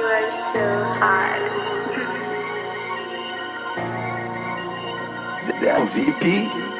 You are so VP.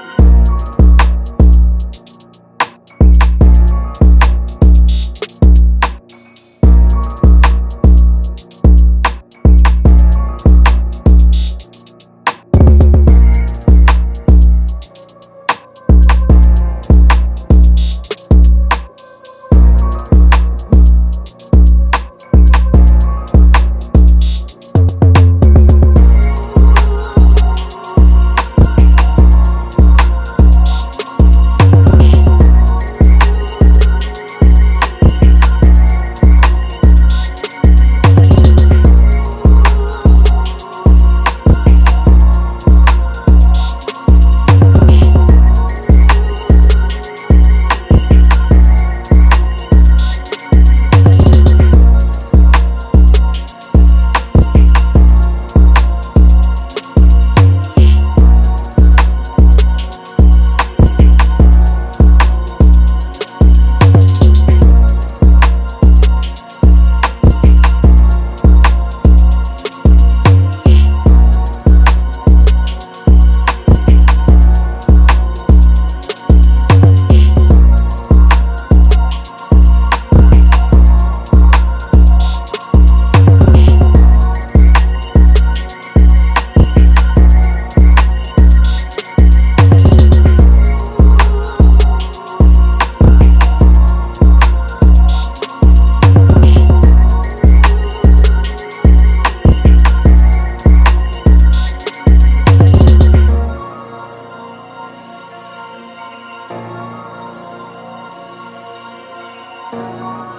Música